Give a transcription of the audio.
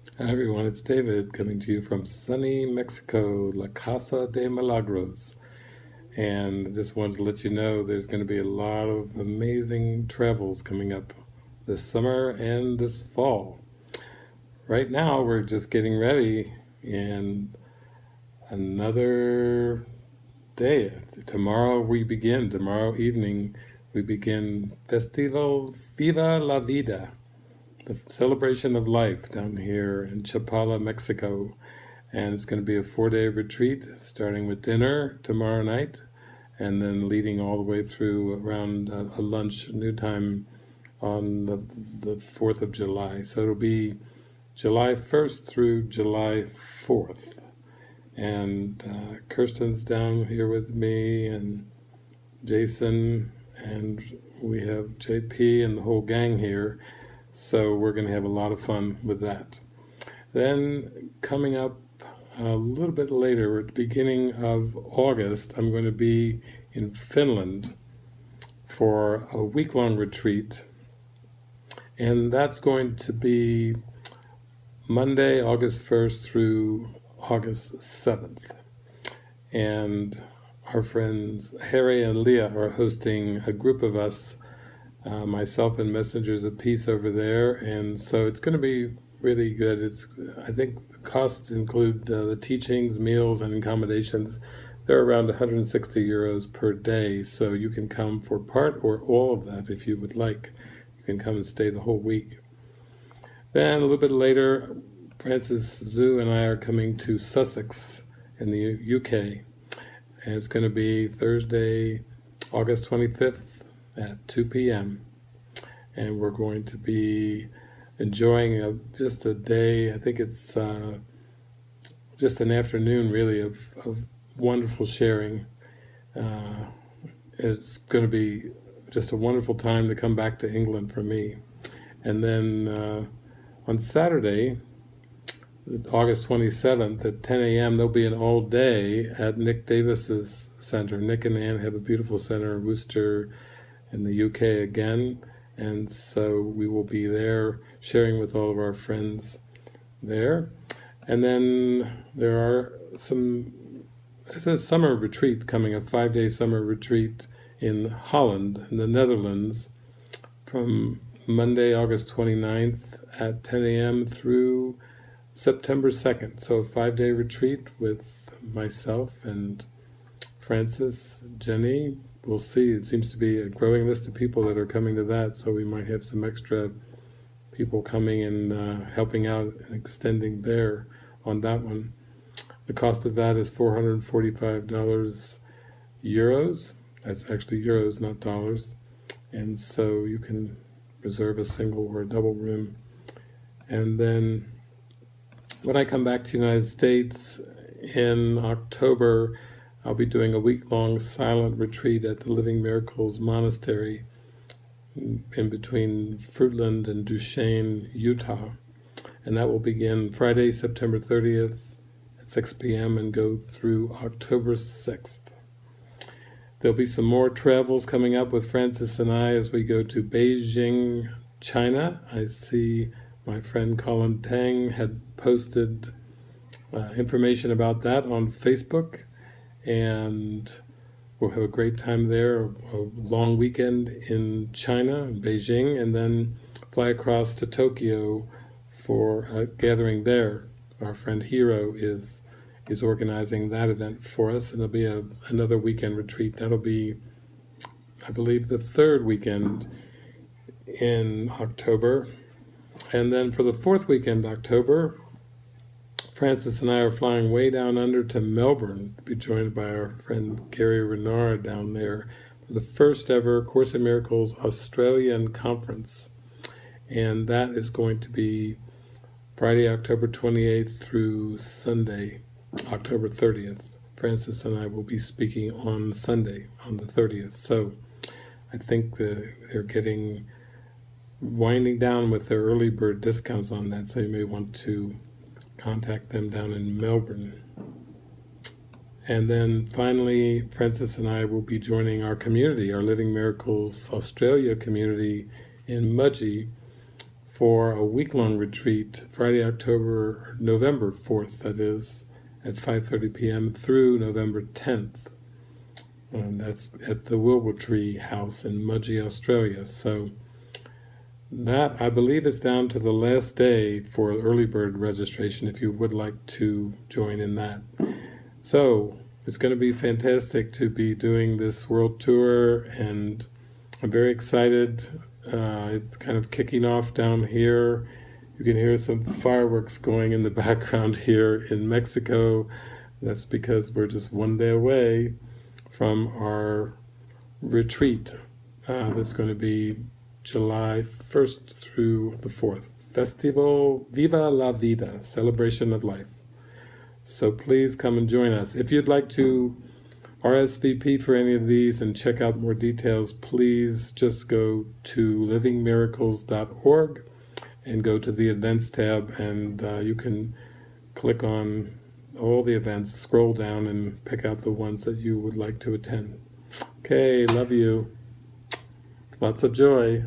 Hi everyone, it's David coming to you from sunny Mexico, La Casa de Milagros. And I just wanted to let you know there's going to be a lot of amazing travels coming up this summer and this fall. Right now we're just getting ready and another day. Tomorrow we begin, tomorrow evening we begin Festival Viva la Vida the celebration of life down here in Chapala, Mexico. And it's going to be a four-day retreat, starting with dinner tomorrow night, and then leading all the way through around a, a lunch new time on the, the 4th of July. So it'll be July 1st through July 4th. And uh, Kirsten's down here with me, and Jason, and we have JP and the whole gang here. So we're going to have a lot of fun with that. Then coming up a little bit later, at the beginning of August, I'm going to be in Finland for a week-long retreat. And that's going to be Monday, August 1st through August 7th. And our friends Harry and Leah are hosting a group of us uh, myself and Messengers of Peace over there, and so it's going to be really good. It's I think the costs include uh, the teachings, meals, and accommodations. They're around 160 euros per day, so you can come for part or all of that if you would like. You can come and stay the whole week. Then a little bit later, Frances Xu and I are coming to Sussex in the UK, and it's going to be Thursday, August 25th at 2 p.m. And we're going to be enjoying a, just a day, I think it's uh, just an afternoon really of, of wonderful sharing. Uh, it's going to be just a wonderful time to come back to England for me. And then uh, on Saturday, August 27th at 10 a.m. there'll be an all day at Nick Davis's center. Nick and Ann have a beautiful center in Worcester, in the UK again and so we will be there sharing with all of our friends there and then there are some it's a summer retreat coming a five-day summer retreat in Holland in the Netherlands from Monday August 29th at 10 a.m. through September 2nd so a five-day retreat with myself and Frances, Jenny, we'll see. It seems to be a growing list of people that are coming to that, so we might have some extra people coming and uh, helping out and extending there on that one. The cost of that is $445 euros. That's actually euros, not dollars. And so you can reserve a single or a double room. And then when I come back to the United States in October, I'll be doing a week-long silent retreat at the Living Miracles Monastery in between Fruitland and Duchesne, Utah. And that will begin Friday, September 30th at 6 p.m. and go through October 6th. There'll be some more travels coming up with Frances and I as we go to Beijing, China. I see my friend Colin Tang had posted uh, information about that on Facebook and we'll have a great time there, a long weekend in China, in Beijing, and then fly across to Tokyo for a gathering there. Our friend Hiro is is organizing that event for us, and it'll be a, another weekend retreat. That'll be, I believe, the third weekend in October. And then for the fourth weekend, October, Frances and I are flying way down under to Melbourne to be joined by our friend Gary Renard down there for the first ever Course in Miracles Australian Conference. And that is going to be Friday, October 28th through Sunday, October 30th. Frances and I will be speaking on Sunday, on the 30th. So I think the, they're getting winding down with their early bird discounts on that, so you may want to contact them down in Melbourne. And then finally, Frances and I will be joining our community, our Living Miracles Australia community in Mudgee for a week-long retreat, Friday, October, November 4th, that is, at 5.30 p.m. through November 10th. And that's at the Wilbur Tree House in Mudgee, Australia. So that, I believe, is down to the last day for early bird registration if you would like to join in that. So it's going to be fantastic to be doing this world tour and I'm very excited. Uh, it's kind of kicking off down here. You can hear some fireworks going in the background here in Mexico. That's because we're just one day away from our retreat. Uh, that's going to be July 1st through the 4th. Festival Viva la Vida, Celebration of Life. So please come and join us. If you'd like to RSVP for any of these and check out more details, please just go to livingmiracles.org and go to the events tab and uh, you can click on all the events, scroll down and pick out the ones that you would like to attend. Okay, love you. Lots of joy.